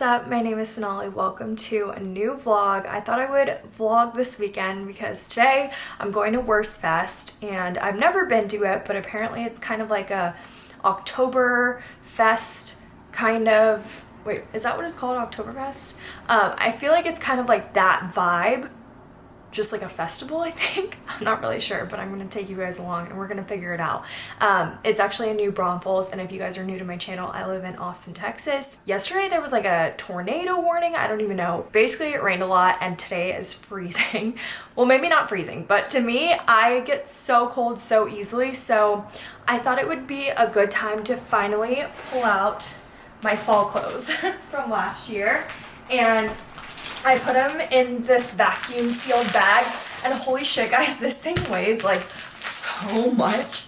what's up? My name is Sonali. Welcome to a new vlog. I thought I would vlog this weekend because today I'm going to Wurst Fest and I've never been to it, but apparently it's kind of like a October fest kind of, wait, is that what it's called, Oktoberfest? Um, I feel like it's kind of like that vibe just like a festival, I think. I'm not really sure, but I'm to take you guys along and we're to figure it out. Um, it's actually in New Braunfels, and if you guys are new to my channel, I live in Austin, Texas. Yesterday there was like a tornado warning. I don't even know. Basically, it rained a lot, and today is freezing. well, maybe not freezing, but to me, I get so cold so easily, so I thought it would be a good time to finally pull out my fall clothes from last year. And I put them in this vacuum sealed bag and holy shit guys, this thing weighs like so much.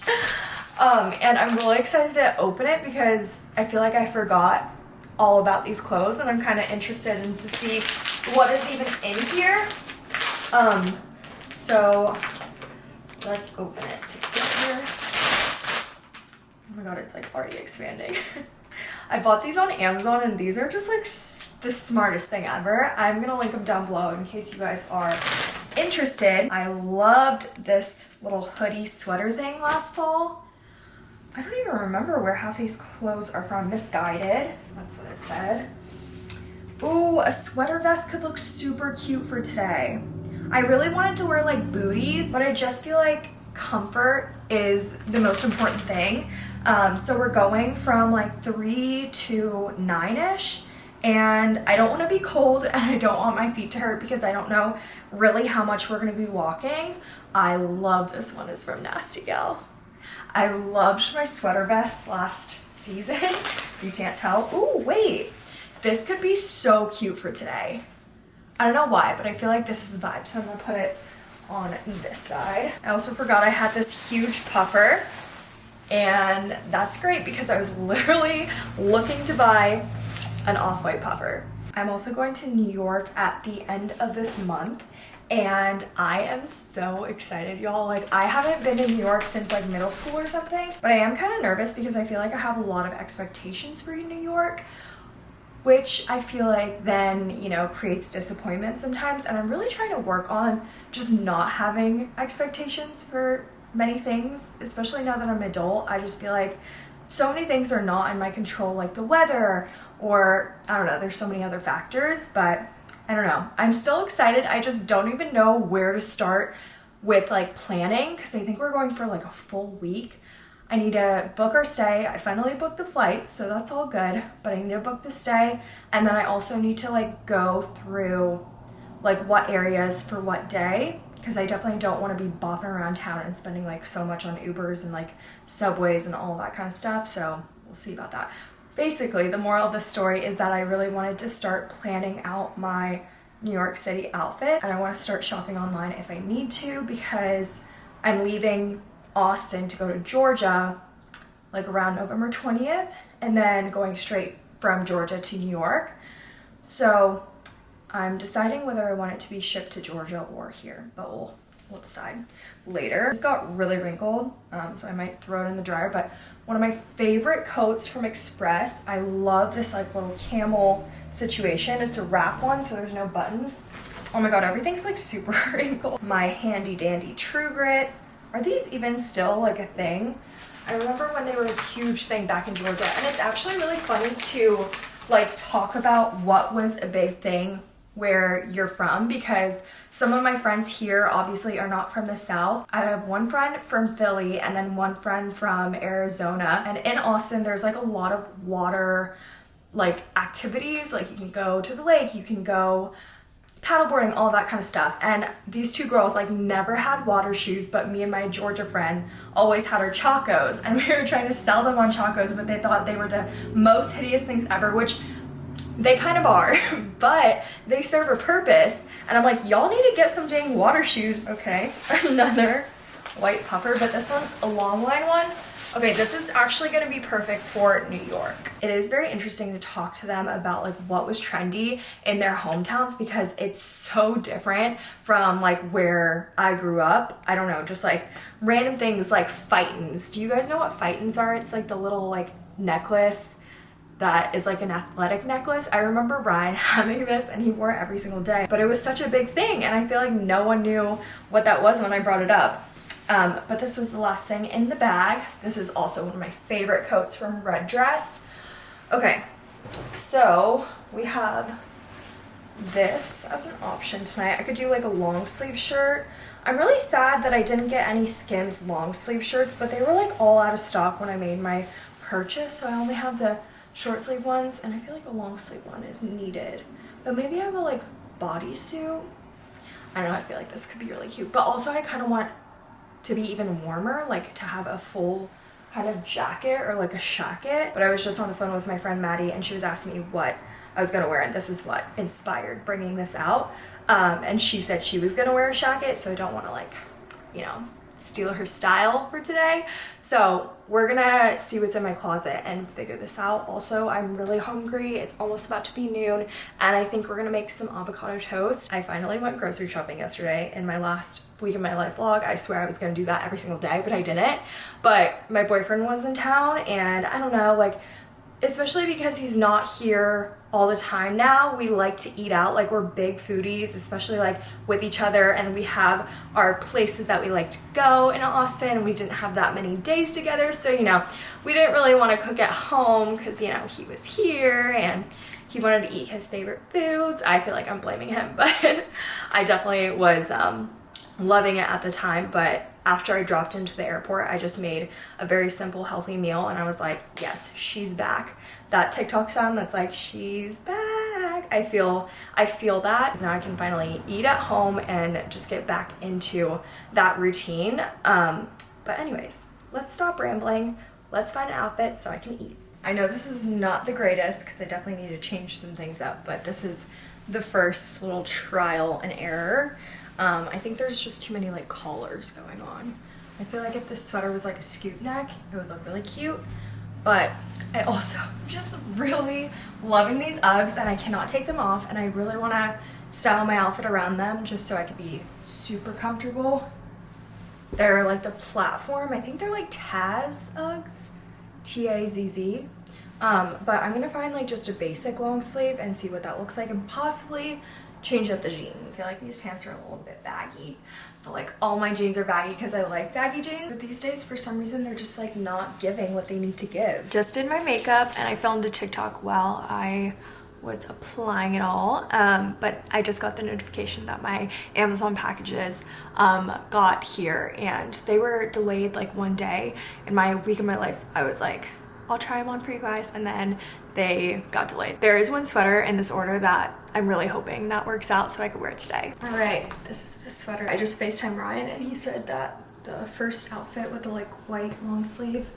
Um, and I'm really excited to open it because I feel like I forgot all about these clothes and I'm kind of interested in to see what is even in here. Um, so let's open it together. Oh my god, it's like already expanding. I bought these on Amazon and these are just like the smartest thing ever. I'm gonna link them down below in case you guys are interested. I loved this little hoodie sweater thing last fall. I don't even remember where half these clothes are from. Missguided, that's what it said. Ooh, a sweater vest could look super cute for today. I really wanted to wear like booties, but I just feel like comfort is the most important thing. Um, so we're going from like three to nine-ish and I don't want to be cold and I don't want my feet to hurt because I don't know really how much we're going to be walking. I love this one. It's from Nasty Gal. I loved my sweater vest last season. you can't tell. Oh, wait. This could be so cute for today. I don't know why, but I feel like this is the vibe. So I'm going to put it on this side. I also forgot I had this huge puffer. And that's great because I was literally looking to buy an off-white puffer. I'm also going to New York at the end of this month and I am so excited y'all like I haven't been in New York since like middle school or something but I am kind of nervous because I feel like I have a lot of expectations for New York which I feel like then you know creates disappointment sometimes and I'm really trying to work on just not having expectations for many things especially now that I'm adult I just feel like so many things are not in my control like the weather or I don't know, there's so many other factors, but I don't know. I'm still excited. I just don't even know where to start with like planning because I think we're going for like a full week. I need to book our stay. I finally booked the flights, so that's all good, but I need to book the stay. And then I also need to like go through like what areas for what day because I definitely don't want to be bopping around town and spending like so much on Ubers and like subways and all that kind of stuff. So we'll see about that. Basically, the moral of the story is that I really wanted to start planning out my New York City outfit and I want to start shopping online if I need to because I'm leaving Austin to go to Georgia like around November 20th and then going straight from Georgia to New York. So I'm deciding whether I want it to be shipped to Georgia or here, but we'll, we'll decide later. It's got really wrinkled, um, so I might throw it in the dryer, but one of my favorite coats from Express. I love this like little camel situation. It's a wrap one, so there's no buttons. Oh my god, everything's like super wrinkled. My handy dandy True Grit. Are these even still like a thing? I remember when they were a huge thing back in Georgia, and it's actually really funny to like talk about what was a big thing where you're from because some of my friends here obviously are not from the south. I have one friend from Philly and then one friend from Arizona. And in Austin there's like a lot of water like activities. Like you can go to the lake you can go paddleboarding all that kind of stuff. And these two girls like never had water shoes but me and my Georgia friend always had our chacos. And we were trying to sell them on chacos but they thought they were the most hideous things ever which they kind of are, but they serve a purpose. And I'm like, y'all need to get some dang water shoes. Okay, another white puffer, but this one's a long line one. Okay, this is actually gonna be perfect for New York. It is very interesting to talk to them about like what was trendy in their hometowns because it's so different from like where I grew up. I don't know, just like random things like Phitens. Do you guys know what Phitens are? It's like the little like necklace that is like an athletic necklace. I remember Ryan having this and he wore it every single day, but it was such a big thing and I feel like no one knew what that was when I brought it up. Um, but this was the last thing in the bag. This is also one of my favorite coats from Red Dress. Okay, so we have this as an option tonight. I could do like a long sleeve shirt. I'm really sad that I didn't get any Skims long sleeve shirts, but they were like all out of stock when I made my purchase. So I only have the short sleeve ones and I feel like a long sleeve one is needed. But maybe I will like bodysuit. I don't know, I feel like this could be really cute. But also I kind of want to be even warmer, like to have a full kind of jacket or like a shacket. But I was just on the phone with my friend Maddie and she was asking me what I was gonna wear and this is what inspired bringing this out. Um, and she said she was gonna wear a shacket so I don't want to like, you know, steal her style for today. So we're gonna see what's in my closet and figure this out. Also, I'm really hungry. It's almost about to be noon and I think we're gonna make some avocado toast. I finally went grocery shopping yesterday in my last week of my life vlog. I swear I was gonna do that every single day, but I didn't. But my boyfriend was in town and I don't know, like, especially because he's not here all the time now. We like to eat out, like we're big foodies, especially like with each other and we have our places that we like to go in Austin. And we didn't have that many days together. So, you know, we didn't really want to cook at home because, you know, he was here and he wanted to eat his favorite foods. I feel like I'm blaming him, but I definitely was um, loving it at the time. But after I dropped into the airport, I just made a very simple, healthy meal and I was like, yes, she's back. That TikTok sound that's like, she's back. I feel, I feel that. Now I can finally eat at home and just get back into that routine. Um, but anyways, let's stop rambling. Let's find an outfit so I can eat. I know this is not the greatest because I definitely need to change some things up, but this is the first little trial and error. Um, I think there's just too many like collars going on. I feel like if this sweater was like a scoop neck, it would look really cute. But I also just really loving these Uggs and I cannot take them off and I really want to style my outfit around them just so I could be super comfortable. They're like the platform. I think they're like Tazz Uggs. T-A-Z-Z. Um, but I'm gonna find like just a basic long sleeve and see what that looks like and possibly change up the jeans. I feel like these pants are a little bit baggy. But like all my jeans are baggy because I like baggy jeans. But these days, for some reason, they're just like not giving what they need to give. Just did my makeup and I filmed a TikTok while I was applying it all um, but I just got the notification that my Amazon packages um, got here and they were delayed like one day in my week of my life I was like I'll try them on for you guys and then they got delayed. There is one sweater in this order that I'm really hoping that works out so I could wear it today. All right, this is the sweater. I just FaceTime Ryan and he said that the first outfit with the like white long sleeve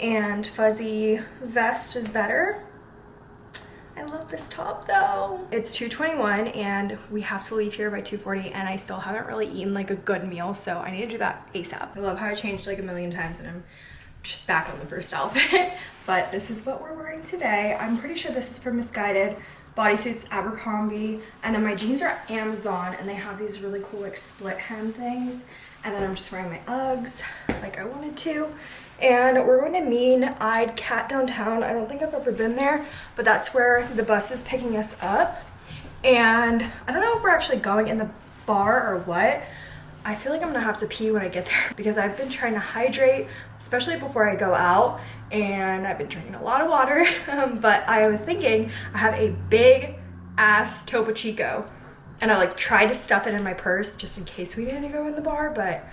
and fuzzy vest is better. I love this top though. It's 2.21 and we have to leave here by 2.40 and I still haven't really eaten like a good meal so I need to do that ASAP. I love how I changed like a million times and I'm just back on the first outfit. but this is what we're wearing today. I'm pretty sure this is from Missguided. Bodysuits Abercrombie. And then my jeans are Amazon and they have these really cool like split hem things. And then I'm just wearing my Uggs like I wanted to. And we're going to Mean Eyed Cat downtown. I don't think I've ever been there, but that's where the bus is picking us up. And I don't know if we're actually going in the bar or what, I feel like I'm gonna have to pee when I get there because I've been trying to hydrate, especially before I go out, and I've been drinking a lot of water, um, but I was thinking I have a big ass Topo Chico, and I like tried to stuff it in my purse just in case we needed to go in the bar, but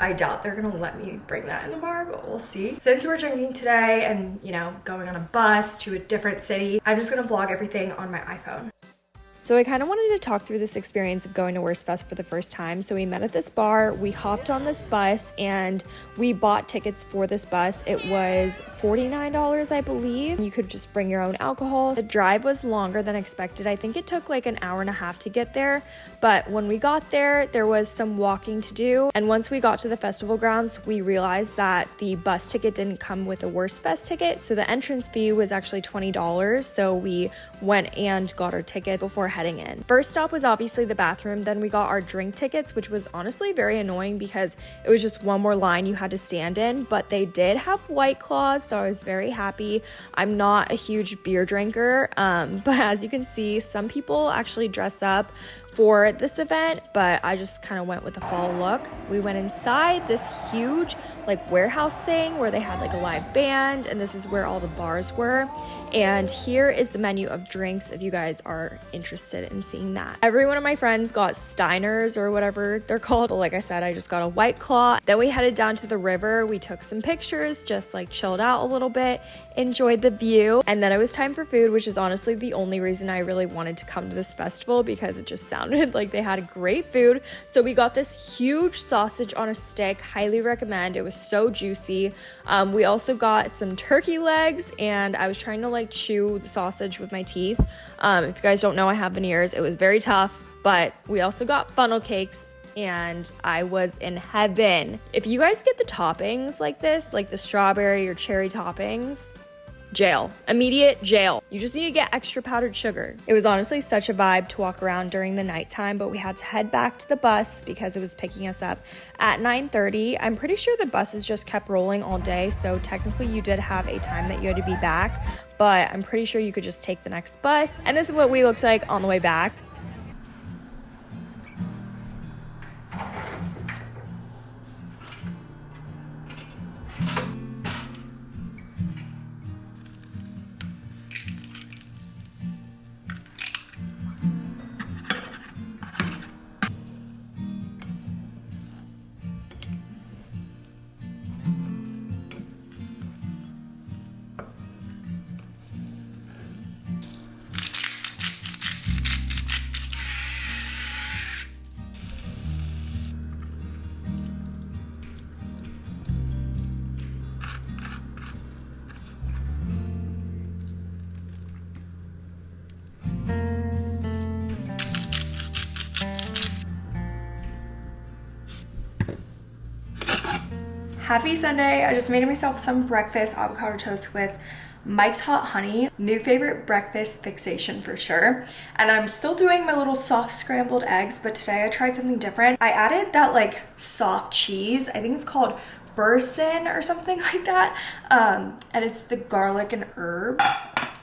I doubt they're gonna let me bring that in the bar, but we'll see. Since we're drinking today and, you know, going on a bus to a different city, I'm just gonna vlog everything on my iPhone. So I kind of wanted to talk through this experience of going to Wurstfest for the first time. So we met at this bar, we hopped on this bus, and we bought tickets for this bus. It was $49, I believe. You could just bring your own alcohol. The drive was longer than expected. I think it took like an hour and a half to get there, but when we got there, there was some walking to do. And once we got to the festival grounds, we realized that the bus ticket didn't come with a Wurstfest ticket. So the entrance fee was actually $20. So we went and got our ticket before heading in. First stop was obviously the bathroom, then we got our drink tickets, which was honestly very annoying because it was just one more line you had to stand in, but they did have White Claws, so I was very happy. I'm not a huge beer drinker, um, but as you can see, some people actually dress up for this event, but I just kind of went with the fall look. We went inside this huge like warehouse thing where they had like a live band and this is where all the bars were. And here is the menu of drinks if you guys are interested in seeing that. Every one of my friends got Steiners or whatever they're called. Like I said, I just got a White Claw. Then we headed down to the river. We took some pictures, just like chilled out a little bit, enjoyed the view. And then it was time for food, which is honestly the only reason I really wanted to come to this festival because it just sounded like they had great food. So we got this huge sausage on a stick. Highly recommend. It was so juicy. Um, we also got some turkey legs and I was trying to like like chew the sausage with my teeth. Um, if you guys don't know, I have veneers. It was very tough, but we also got funnel cakes and I was in heaven. If you guys get the toppings like this, like the strawberry or cherry toppings, jail. Immediate jail. You just need to get extra powdered sugar. It was honestly such a vibe to walk around during the nighttime, but we had to head back to the bus because it was picking us up at 9:30. I'm pretty sure the buses just kept rolling all day, so technically you did have a time that you had to be back, but I'm pretty sure you could just take the next bus. And this is what we looked like on the way back. Happy Sunday. I just made myself some breakfast avocado toast with Mike's Hot Honey, new favorite breakfast fixation for sure. And I'm still doing my little soft scrambled eggs, but today I tried something different. I added that like soft cheese. I think it's called Boursin or something like that. Um, and it's the garlic and herb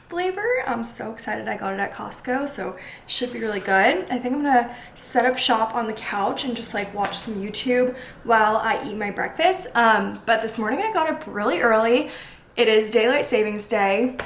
flavor. I'm so excited I got it at Costco, so should be really good. I think I'm gonna set up shop on the couch and just like watch some YouTube while I eat my breakfast. Um, but this morning I got up really early. It is daylight savings day,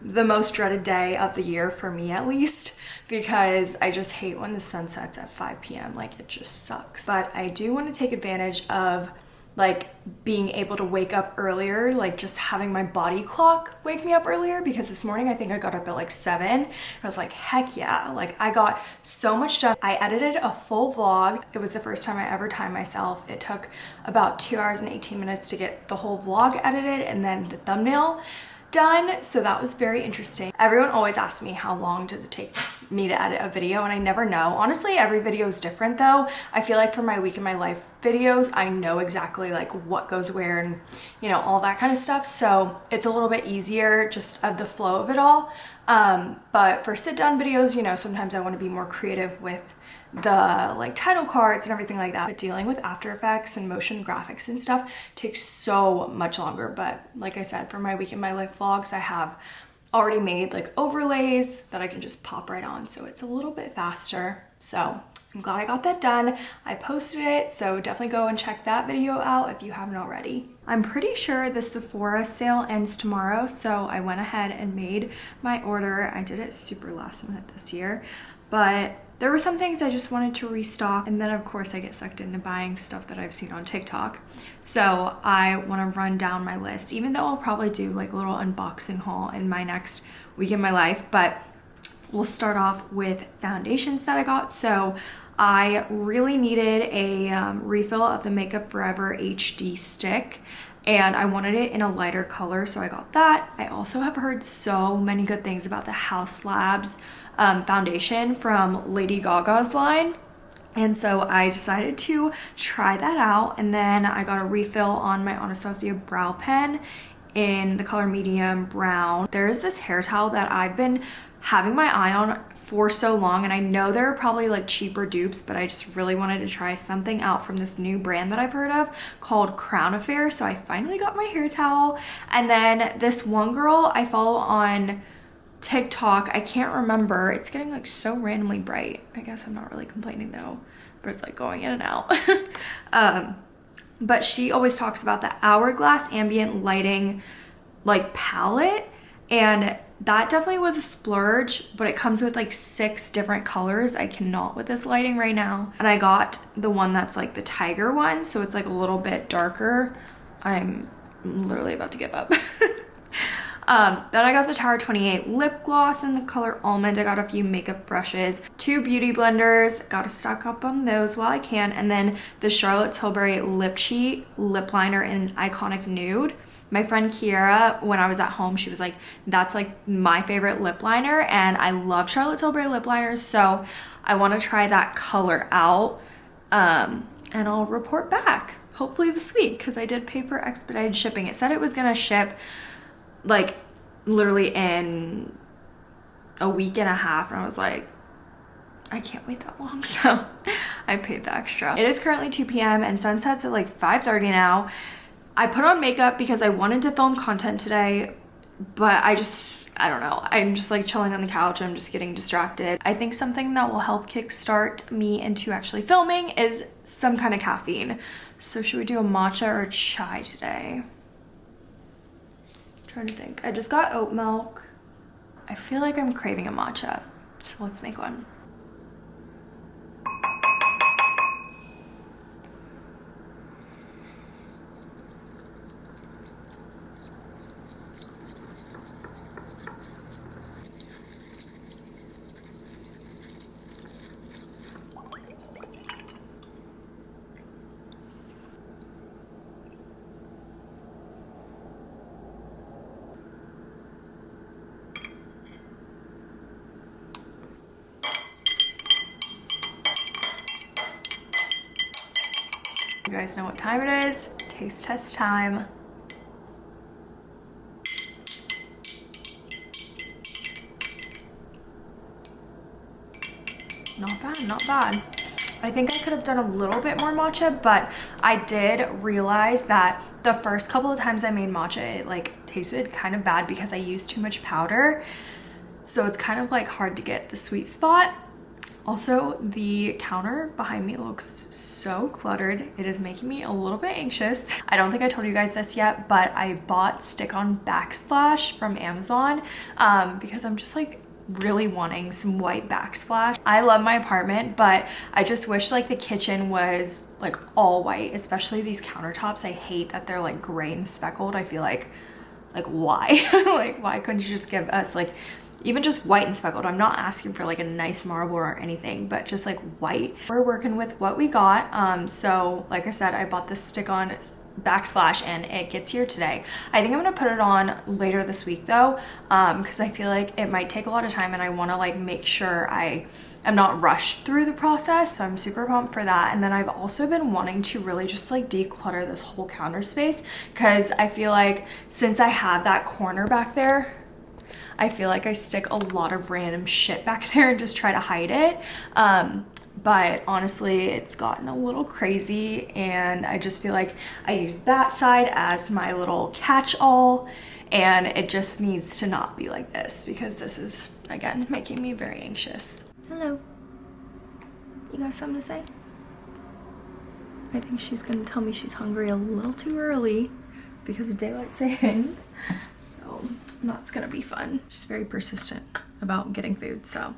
the most dreaded day of the year for me at least because I just hate when the sun sets at 5 p.m. Like it just sucks. But I do want to take advantage of like being able to wake up earlier, like just having my body clock wake me up earlier because this morning I think I got up at like seven. I was like, heck yeah, like I got so much done. I edited a full vlog. It was the first time I ever timed myself. It took about two hours and 18 minutes to get the whole vlog edited and then the thumbnail done. So that was very interesting. Everyone always asks me how long does it take me to edit a video and I never know. Honestly, every video is different though. I feel like for my week in my life videos, I know exactly like what goes where and you know, all that kind of stuff. So it's a little bit easier just of the flow of it all. Um, but for sit down videos, you know, sometimes I want to be more creative with the like title cards and everything like that. But dealing with After Effects and motion graphics and stuff takes so much longer. But like I said, for my week in my life vlogs, I have already made like overlays that I can just pop right on. So it's a little bit faster. So I'm glad I got that done. I posted it, so definitely go and check that video out if you haven't already. I'm pretty sure the Sephora sale ends tomorrow, so I went ahead and made my order. I did it super last minute this year, but there were some things I just wanted to restock and then of course I get sucked into buying stuff that I've seen on TikTok. So I want to run down my list even though I'll probably do like a little unboxing haul in my next week in my life but we'll start off with foundations that I got. So I really needed a um, refill of the Makeup Forever HD stick and I wanted it in a lighter color so I got that. I also have heard so many good things about the Haus Labs um, foundation from Lady Gaga's line. And so I decided to try that out. And then I got a refill on my Anastasia brow pen in the color medium brown. There is this hair towel that I've been having my eye on for so long and I know there are probably like cheaper dupes but I just really wanted to try something out from this new brand that I've heard of called Crown Affair so I finally got my hair towel and then this one girl I follow on TikTok I can't remember. It's getting like so randomly bright. I guess I'm not really complaining though but it's like going in and out. Um but she always talks about the hourglass ambient lighting like palette and that definitely was a splurge but it comes with like six different colors. I cannot with this lighting right now. And i got the one that's like the tiger one so it's like a little bit darker. I'm literally about to give up um, then I got the Tower 28 lip gloss in the color almond. I got a few makeup brushes, two beauty blenders, got to stock up on those while I can, and then the Charlotte Tilbury lip cheat lip liner in iconic nude my friend Kiera, when I was at home, she was like, that's like my favorite lip liner. And I love Charlotte Tilbury lip liners. So I want to try that color out. Um, and I'll report back hopefully this week because I did pay for expedited shipping. It said it was going to ship like literally in a week and a half. And I was like, I can't wait that long. So I paid the extra. It is currently 2 p.m. and sunsets at like 5.30 now. I put on makeup because I wanted to film content today, but I just, I don't know. I'm just like chilling on the couch. I'm just getting distracted. I think something that will help kickstart me into actually filming is some kind of caffeine. So should we do a matcha or a chai today? Trying to think. I just got oat milk. I feel like I'm craving a matcha. So let's make one. Guys know what time it is. Taste test time. Not bad, not bad. I think I could have done a little bit more matcha, but I did realize that the first couple of times I made matcha, it like tasted kind of bad because I used too much powder. So it's kind of like hard to get the sweet spot. Also, the counter behind me looks so cluttered. It is making me a little bit anxious. I don't think I told you guys this yet, but I bought stick-on backsplash from Amazon um, because I'm just like really wanting some white backsplash. I love my apartment, but I just wish like the kitchen was like all white, especially these countertops. I hate that they're like gray and speckled. I feel like, like why? like why couldn't you just give us like even just white and speckled. I'm not asking for like a nice marble or anything, but just like white. We're working with what we got. Um, so like I said, I bought this stick-on backsplash and it gets here today. I think I'm gonna put it on later this week though, because um, I feel like it might take a lot of time and I wanna like make sure I am not rushed through the process. So I'm super pumped for that. And then I've also been wanting to really just like declutter this whole counter space because I feel like since I have that corner back there, I feel like I stick a lot of random shit back there and just try to hide it. Um, but honestly, it's gotten a little crazy and I just feel like I use that side as my little catch-all and it just needs to not be like this because this is, again, making me very anxious. Hello. You got something to say? I think she's gonna tell me she's hungry a little too early because of daylight savings. That's gonna be fun. She's very persistent about getting food, so.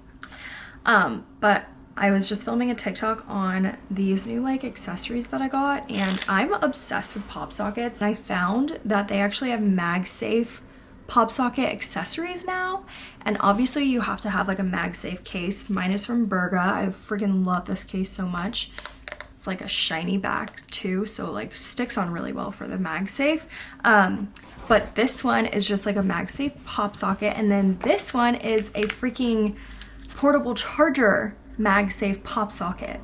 Um, but I was just filming a TikTok on these new like accessories that I got and I'm obsessed with pop sockets. I found that they actually have MagSafe pop socket accessories now and obviously you have to have like a MagSafe case. Mine is from Burga. I freaking love this case so much. It's like a shiny back too so like sticks on really well for the MagSafe. Um, but this one is just like a MagSafe pop socket and then this one is a freaking portable charger MagSafe pop socket.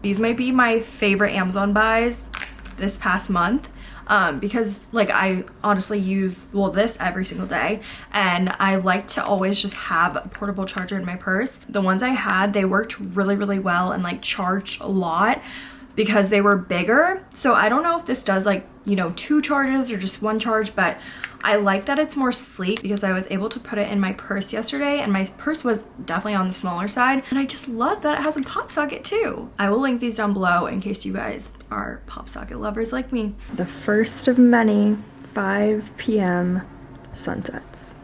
These might be my favorite Amazon buys this past month. um, because like I honestly use well this every single day and I like to always just have a portable charger in my purse. The ones I had they worked really really well and like charged a lot because they were bigger. So I don't know if this does like, you know, two charges or just one charge, but I like that it's more sleek because I was able to put it in my purse yesterday and my purse was definitely on the smaller side. And I just love that it has a pop socket too. I will link these down below in case you guys are pop socket lovers like me. The first of many 5 p.m. sunsets.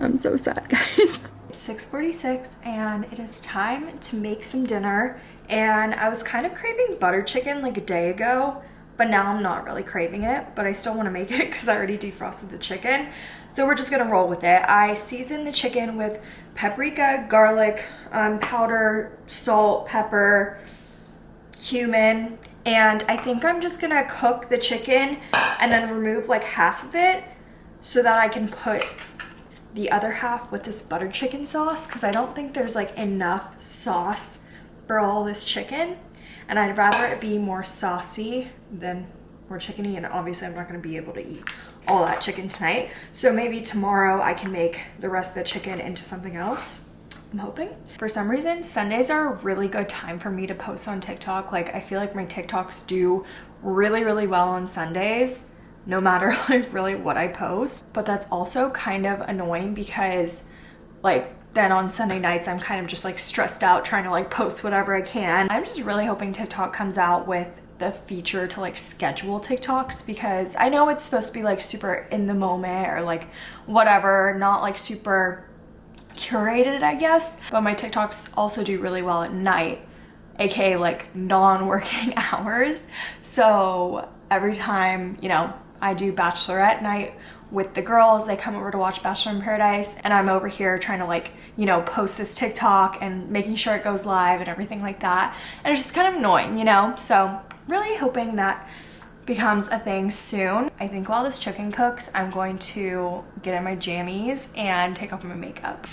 I'm so sad, guys. It's 6.46 and it is time to make some dinner. And I was kind of craving butter chicken like a day ago but now I'm not really craving it, but I still want to make it because I already defrosted the chicken. So we're just to roll with it. I seasoned the chicken with paprika, garlic, um, powder, salt, pepper, cumin, and I think I'm just to cook the chicken and then remove like half of it so that I can put the other half with this butter chicken sauce because I don't think there's like enough sauce for all this chicken and I'd rather it be more saucy than more chickeny and obviously I'm not going to be able to eat all that chicken tonight so maybe tomorrow I can make the rest of the chicken into something else I'm hoping. For some reason, Sundays are a really good time for me to post on TikTok. Like, I feel like my TikToks do really, really well on Sundays, no matter like really what I post. But that's also kind of annoying because like then on Sunday nights, I'm kind of just like stressed out trying to like post whatever I can. I'm just really hoping TikTok comes out with the feature to like schedule TikToks because I know it's supposed to be like super in the moment or like whatever, not like super curated, I guess. But my TikToks also do really well at night, aka like non-working hours. So every time, you know, I do bachelorette night with the girls. They come over to watch Bachelor in Paradise and I'm over here trying to like, you know, post this TikTok and making sure it goes live and everything like that. And it's just kind of annoying, you know? So really hoping that becomes a thing soon. I think while this chicken cooks, I'm going to get in my jammies and take off my makeup.